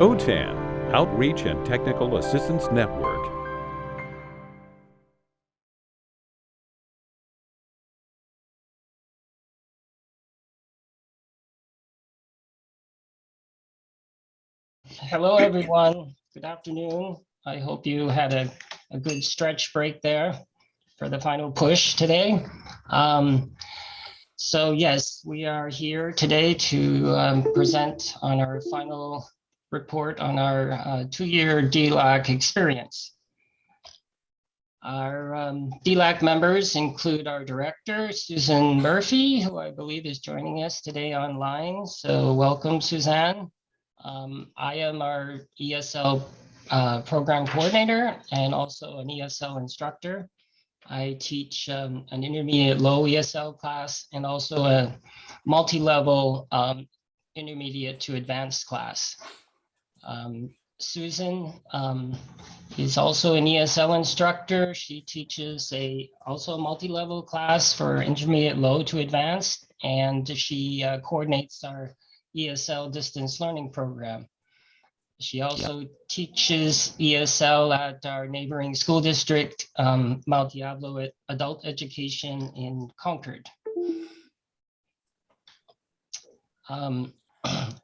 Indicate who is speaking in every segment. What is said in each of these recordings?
Speaker 1: OTAN, Outreach and Technical Assistance Network.
Speaker 2: Hello, everyone. Good afternoon. I hope you had a, a good stretch break there for the final push today. Um, so yes, we are here today to um, present on our final report on our uh, two-year DLAC experience. Our um, DLAC members include our director, Suzanne Murphy, who I believe is joining us today online. So welcome, Suzanne. Um, I am our ESL uh, program coordinator and also an ESL instructor. I teach um, an intermediate low ESL class and also a multi-level um, intermediate to advanced class. Um, Susan um, is also an ESL instructor. She teaches a also a multi-level class for intermediate low to advanced, and she uh, coordinates our ESL distance learning program. She also teaches ESL at our neighboring school district, um, Mount Diablo Adult Education in Concord. Um,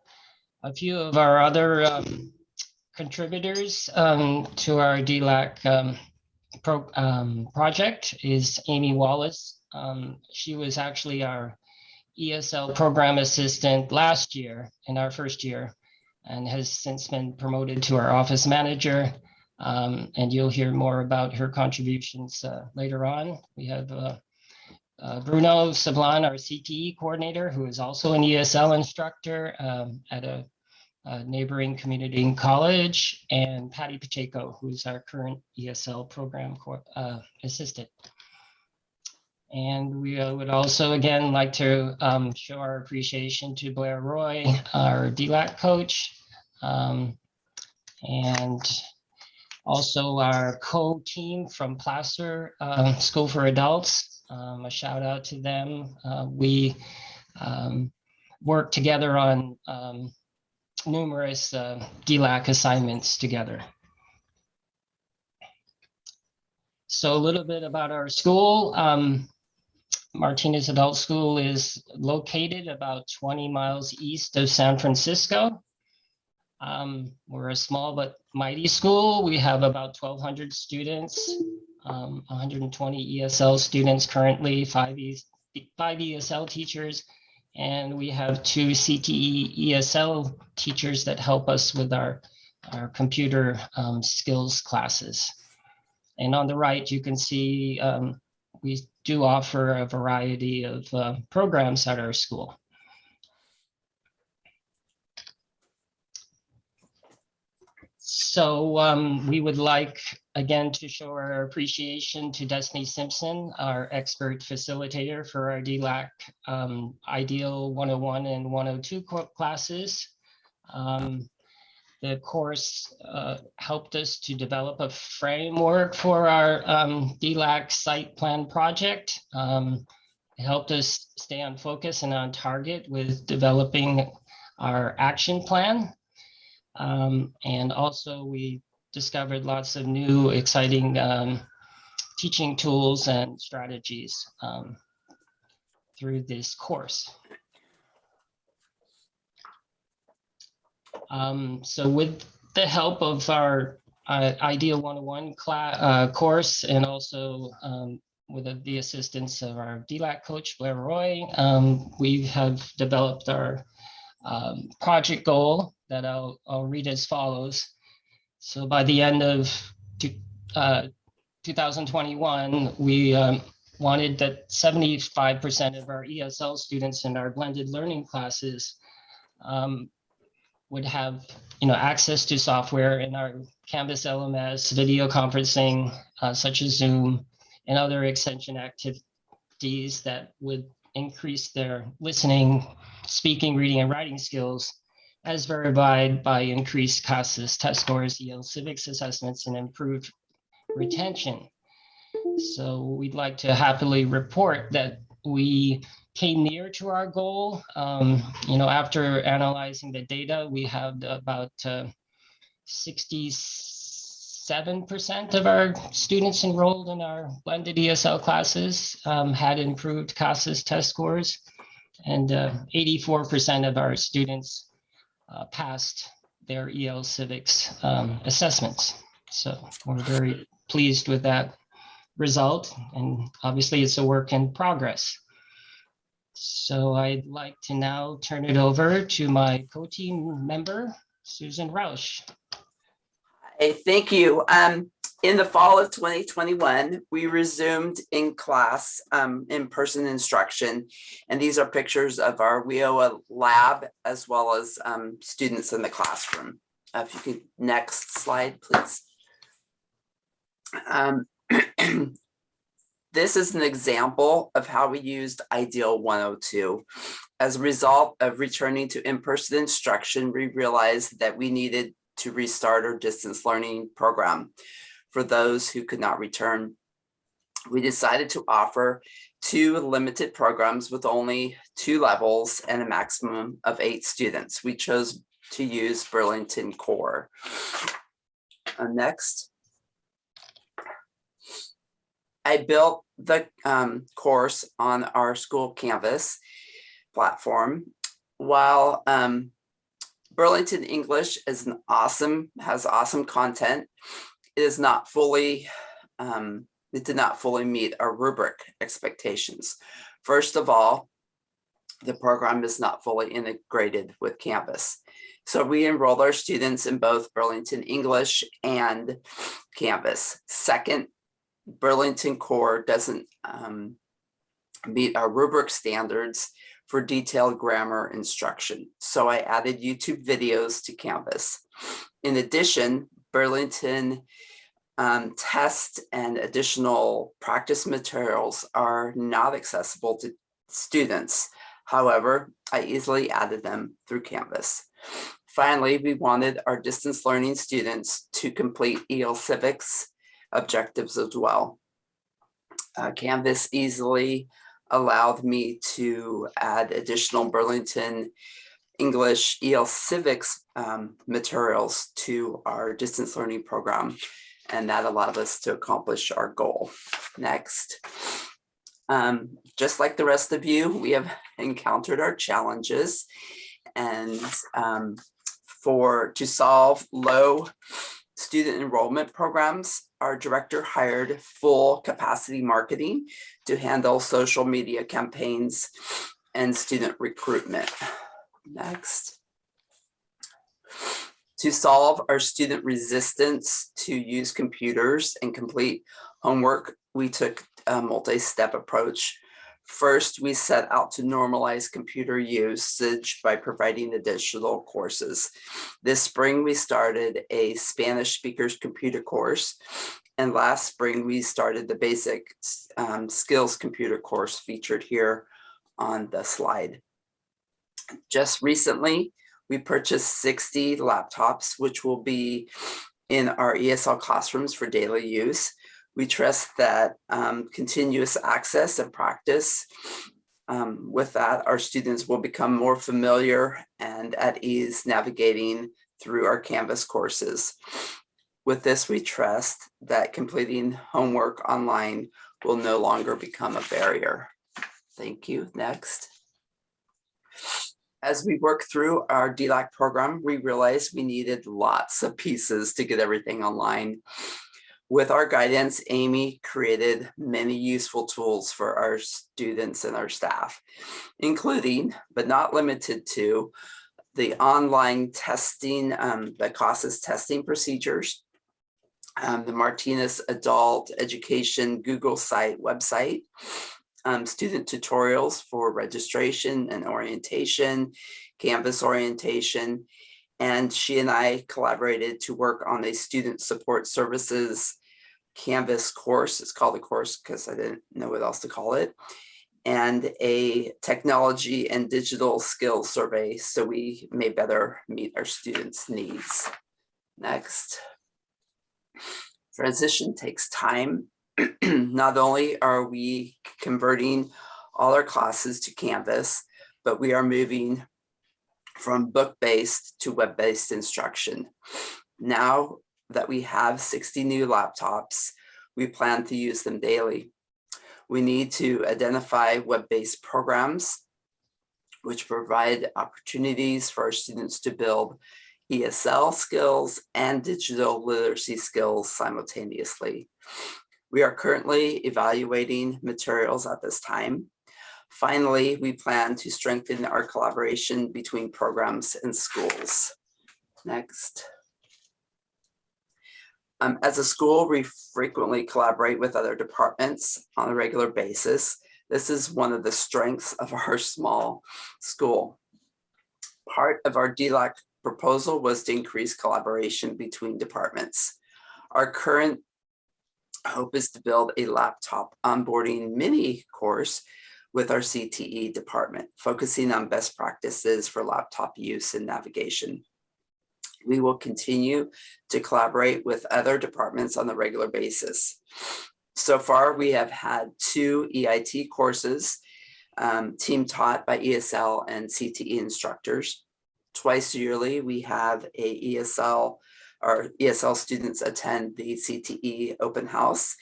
Speaker 2: a few of our other um, contributors um, to our DLAC um, pro, um, project is Amy Wallace. Um, she was actually our ESL program assistant last year in our first year and has since been promoted to our office manager. Um, and you'll hear more about her contributions uh, later on. We have uh, uh, Bruno Sablan, our CTE coordinator, who is also an ESL instructor um, at a, a, neighboring community college, and Patty Pacheco, who's our current ESL program uh, assistant. And we uh, would also, again, like to um, show our appreciation to Blair Roy, our DLAC coach, um, and also our co-team from Placer uh, School for Adults. Um, a shout out to them. Uh, we um, work together on um, numerous uh, DLAC assignments together. So a little bit about our school. Um, Martinez Adult School is located about 20 miles east of San Francisco. Um, we're a small but mighty school. We have about 1,200 students, um, 120 ESL students currently, five, e five ESL teachers, and we have two CTE ESL teachers that help us with our, our computer um, skills classes. And on the right, you can see um, we do offer a variety of uh, programs at our school. So um, we would like, again, to show our appreciation to Destiny Simpson, our expert facilitator for our DLAC um, Ideal 101 and 102 classes. Um, the course uh, helped us to develop a framework for our um, DLAC site plan project. Um, it helped us stay on focus and on target with developing our action plan. Um, and also we discovered lots of new exciting um, teaching tools and strategies um, through this course. Um, so with the help of our uh, IDEAL 101 class, uh, course and also um, with the, assistance of our DLAC coach, Blair Roy, um, we have developed our project goal that I'll, I'll read as follows. So by the end of uh, 2021, we um, wanted that 75% of our ESL students in our blended learning classes um, would have you know access to software in our Canvas LMS, video conferencing, uh, such as Zoom, and other extension activities that would increase their listening, speaking, reading, and writing skills as verified by increased CASAS test scores, EL civics assessments, and improved retention. So we'd like to happily report that we came near to our goal. Um, you know, after analyzing the data, we have about uh, sixty-seven percent of our students enrolled in our blended ESL classes um, had improved CASAS test scores. And uh, eighty-four percent of our students uh, passed their EL civics um, assessments. So we're very pleased with that result. And obviously, it's a work in progress. So I'd like to now turn it over to my co-team member, Susan Roush.
Speaker 3: Hey, thank you. Um, in the fall of 2021, we resumed in class, um, in-person instruction. And these are pictures of our WIOA lab as well as, um, students in the classroom. Uh, If you could, next slide, please. Um, This is an example of how we used Ideal 102. As a result of returning to in-person instruction, we realized that we needed to restart our distance learning program for those who could not return. We decided to offer two limited programs with only two levels and a maximum of eight students. We chose to use Burlington Core. Uh, next. I built the um, course on our school Canvas platform. While um, Burlington English is an awesome, has awesome content, is not fully, um, it did not fully meet our rubric expectations. First of all, the program is not fully integrated with Canvas. So we enrolled our students in both Burlington English and Canvas. Second, Burlington Core doesn't um, meet our rubric standards for detailed grammar instruction. So I added YouTube videos to Canvas. In addition, Burlington um, test and additional practice materials are not accessible to students. However, I easily added them through Canvas. Finally, we wanted our distance learning students to complete EL Civics objectives as well. Uh, Canvas easily allowed me to add additional Burlington English EL Civics um, materials to our distance learning program. And that allowed us to accomplish our goal. Next. Um, just like the rest of you, we have encountered our challenges and um, for to solve low student enrollment programs, our director hired full capacity marketing to handle social media campaigns and student recruitment. Next. To solve our student resistance to use computers and complete homework, we took a multi-step approach. First, we set out to normalize computer usage by providing additional courses. This spring, we started a Spanish speakers computer course. And last spring, we started the basic um, skills computer course featured here on the slide. Just recently, we purchased 60 laptops, which will be in our ESL classrooms for daily use. We trust that um, continuous access and practice um, with that, our students will become more familiar and at ease navigating through our Canvas courses. With this, we trust that completing homework online will no longer become a barrier. Thank you. Next. As we work through our DLAC program, we realized we needed lots of pieces to get everything online. With our guidance, Amy created many useful tools for our students and our staff, including, but not limited to, the online testing, um, the CASAS testing procedures, um, the Martinez Adult Education Google site website, um, student tutorials for registration and orientation, Canvas orientation, and she and I collaborated to work on a student support services Canvas course. It's called a course because I didn't know what else to call it. And a technology and digital skills survey so we may better meet our students' needs. Next. Transition takes time. Not only are we converting all our classes to Canvas, but we are moving from book-based to web-based instruction. Now that we have 60 new laptops, we plan to use them daily. We need to identify web-based programs which provide opportunities for our students to build ESL skills and digital literacy skills simultaneously. We are currently evaluating materials at this time. Finally, we plan to strengthen our collaboration between programs and schools. Next. Um, as a school, we frequently collaborate with other departments on a regular basis. This is one of the strengths of our small school. Part of our DLAC proposal was to increase collaboration between departments. Our current hope is to build a laptop onboarding mini course with our CTE department, focusing on best practices for laptop use and navigation. We will continue to collaborate with other departments on a regular basis. So far, we have had two EIT courses, um, team taught by ESL and CTE instructors. Twice yearly, we have a ESL, our ESL students attend the CTE open house.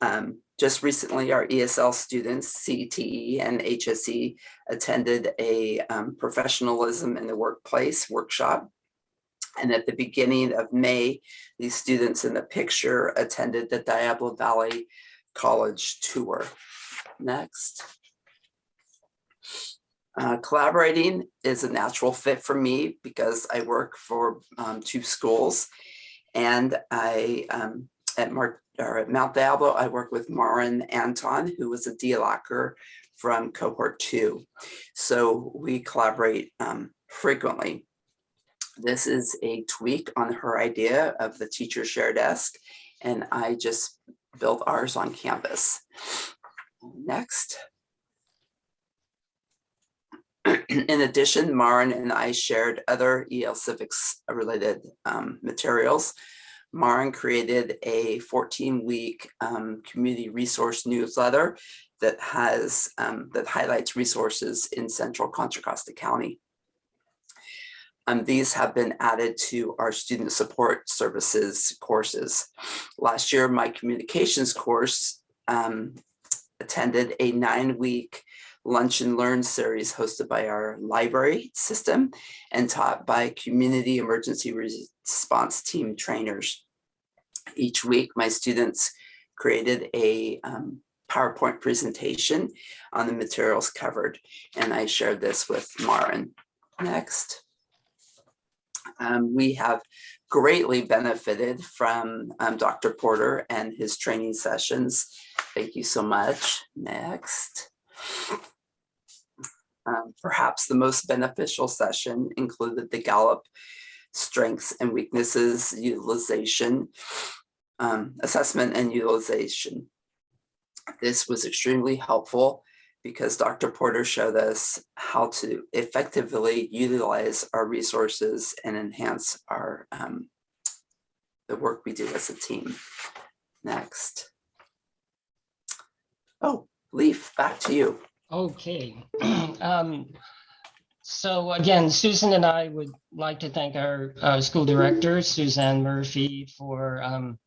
Speaker 3: Um, just recently, our ESL students, CTE and HSE, attended a um, professionalism in the workplace workshop. And at the beginning of May, these students in the picture attended the Diablo Valley College tour. Next. Uh, collaborating is a natural fit for me because I work for um, two schools and I um, at, Mar at Mount Diablo, I work with Marin Anton, who was a DLACer from cohort two. So we collaborate um, frequently. This is a tweak on her idea of the teacher share desk, and I just built ours on Canvas. Next. In addition, Marin and I shared other EL Civics related um, materials. Marin created a 14 week um, community resource newsletter that has um, that highlights resources in central Contra Costa County. Um, these have been added to our student support services courses. Last year, my communications course um, attended a nine week lunch and learn series hosted by our library system and taught by community emergency response team trainers. Each week, my students created a um, PowerPoint presentation on the materials covered, and I shared this with Marin. Next. Um, we have greatly benefited from um, Dr. Porter and his training sessions. Thank you so much. Next. Um, perhaps the most beneficial session included the Gallup strengths and weaknesses utilization, um, assessment and utilization. This was extremely helpful because Dr. Porter showed us how to effectively utilize our resources and enhance our um, the work we do as a team. Next. Oh, Leaf, back to you.
Speaker 2: Okay. um, so again, Susan and I would like to thank our uh, school director, Suzanne Murphy, for um,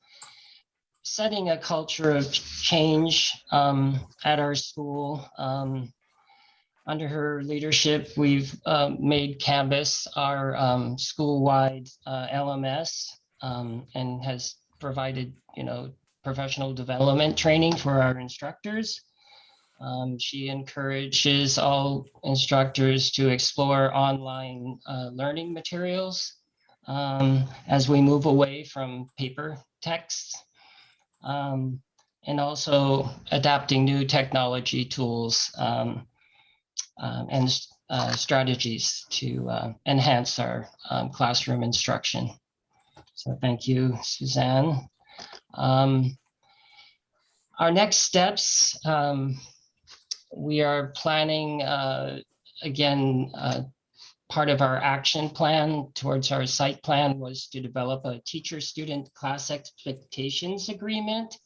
Speaker 2: setting a culture of change um, at our school. Um, under her leadership, we've uh, made Canvas our um, school-wide uh, LMS um, and has provided, you know, professional development training for our instructors. Um, she encourages all instructors to explore online uh, learning materials um, as we move away from paper texts um, and also adapting new technology tools um, um, and uh, strategies to uh, enhance our um, classroom instruction. So thank you, Suzanne. Our next steps, we are planning, uh, again, uh, part of our action plan towards our site plan was to develop a teacher-student class expectations agreement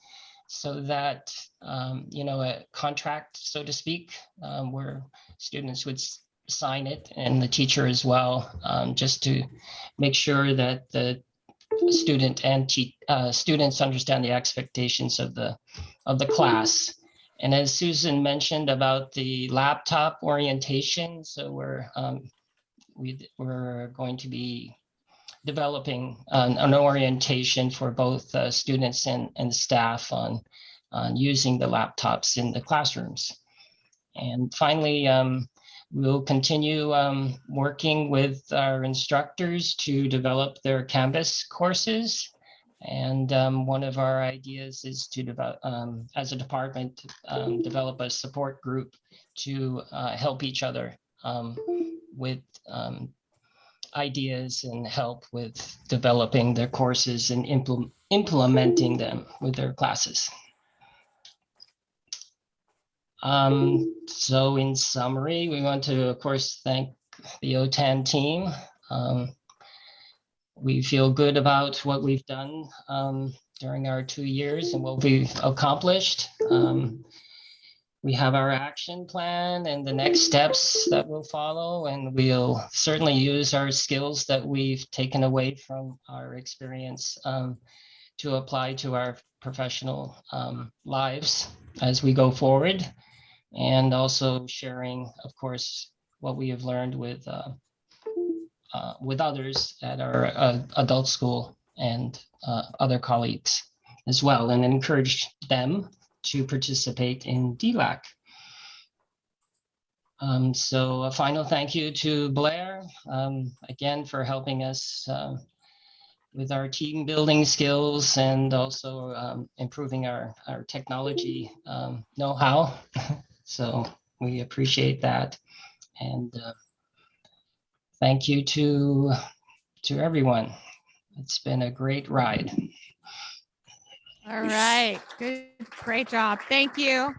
Speaker 2: so that, um, you know, a contract, so to speak, um, where students would sign it and the teacher as well, um, just to make sure that the student and uh, students understand the expectations of the of the class. And as Susan mentioned about the laptop orientation, so we're um, we we're going to be developing an, an orientation for both uh, students and, and staff on, on using the laptops in the classrooms. And finally, um, we'll continue um, working with our instructors to develop their Canvas courses. And um, one of our ideas is to develop, um, as a department, um, develop a support group to uh, help each other um, with um, ideas and help with developing their courses and implement, implementing them with their classes. Um, so in summary, we want to, of course, thank the OTAN team. We feel good about what we've done um, during our two years and what we've accomplished. Um, we have our action plan and the next steps that will follow, and we'll certainly use our skills that we've taken away from our experience um, to apply to our professional um, lives as we go forward. And also sharing, of course, what we have learned with uh, uh, with others at our uh, adult school and uh, other colleagues as well, and encouraged them to participate in DLAC. Um, so a final thank you to Blair, um, again, for helping us uh, with our team building skills and also um, improving our, our technology um, know-how. so we appreciate that. And uh, thank you to, to everyone. It's been a great ride.
Speaker 4: All right, good, great job. Thank you.